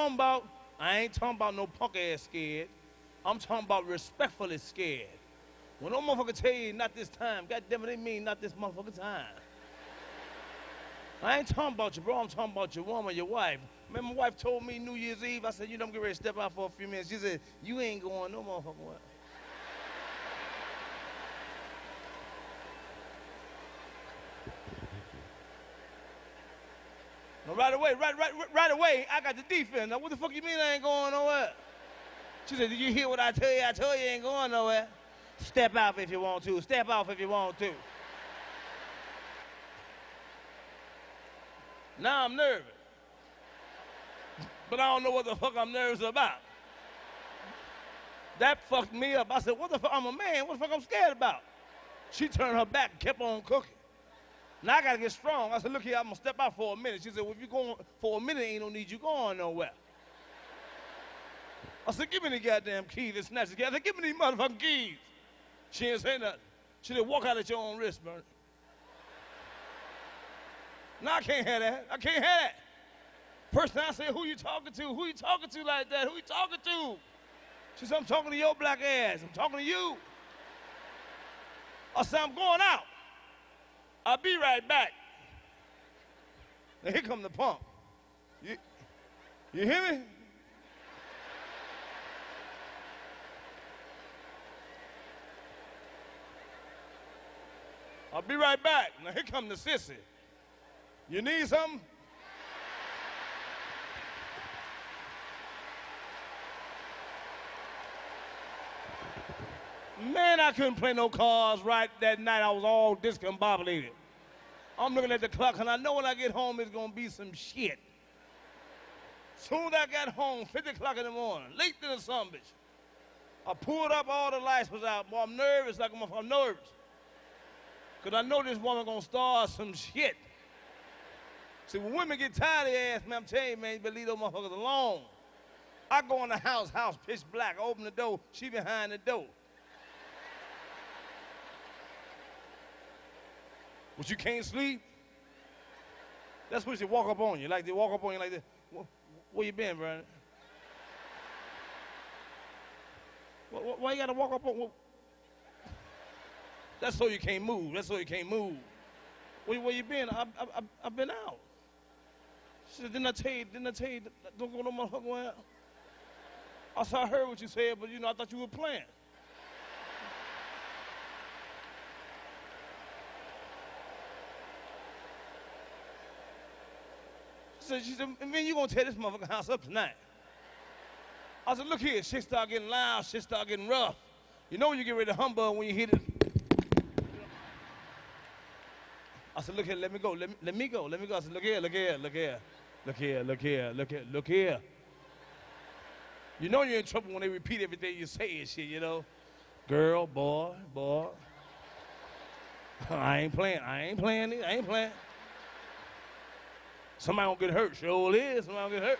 talking about, I ain't talking about no punk ass scared. I'm talking about respectfully scared. When no motherfucker tell you not this time, God damn it, they mean not this motherfucker time. I ain't talking about you, bro. I'm talking about your woman, your wife. Man, my wife told me New Year's Eve, I said, you know, I'm getting ready to step out for a few minutes. She said, you ain't going no motherfucking way. Right away, right, right, right away, I got the defense. Now, what the fuck you mean I ain't going nowhere? She said, did you hear what I tell you? I told you I ain't going nowhere. Step off if you want to. Step off if you want to. Now I'm nervous. But I don't know what the fuck I'm nervous about. That fucked me up. I said, what the fuck? I'm a man. What the fuck I'm scared about? She turned her back and kept on cooking. Now I gotta get strong. I said, look here, I'm gonna step out for a minute. She said, well, if you're going for a minute, ain't no need you going nowhere. I said, give me the goddamn key to snatch the I said, give me these motherfucking keys. She didn't say nothing. She said, walk out at your own risk, Bernie. No, I can't have that. I can't have that. First time I said, who you talking to? Who you talking to like that? Who you talking to? She said, I'm talking to your black ass. I'm talking to you. I said, I'm going out. I'll be right back. Now here come the pump. You, you hear me? I'll be right back. Now here come the sissy. You need something? Man, I couldn't play no cards right that night. I was all discombobulated. I'm looking at the clock, and I know when I get home, it's gonna be some shit. Soon as I got home, 50 o'clock in the morning, late to the sun, bitch. I pulled up, all the lights was out. Boy, I'm nervous, like I'm, I'm nervous. Because I know this woman gonna start some shit. See, when women get tired of their ass, man, I'm telling you, man, you better leave those motherfuckers alone. I go in the house, house pitch black, I open the door, she behind the door. But you can't sleep? That's when she walk up on you, like they walk up on you like this. Where you been, Brandon? Why you gotta walk up on? That's so you can't move. That's so you can't move. Where, where you been? I, I, I've been out. She said, didn't I tell you, didn't I tell you, don't go no motherfucker out? I said, I heard what you said, but you know, I thought you were playing. Said, she said, man, you gonna tear this motherfucker house up tonight. I said, look here, shit start getting loud, shit start getting rough. You know when you get ready to humbug when you hit it. I said, look here, let me go, let me, let me go, let me go. I said, look here, look here, look here, look here, look here, look here, look here. You know you're in trouble when they repeat everything you say and shit, you know? Girl, boy, boy. I ain't playing, I ain't playing I ain't playing. Somebody gonna get hurt, sure is, somebody gonna get hurt.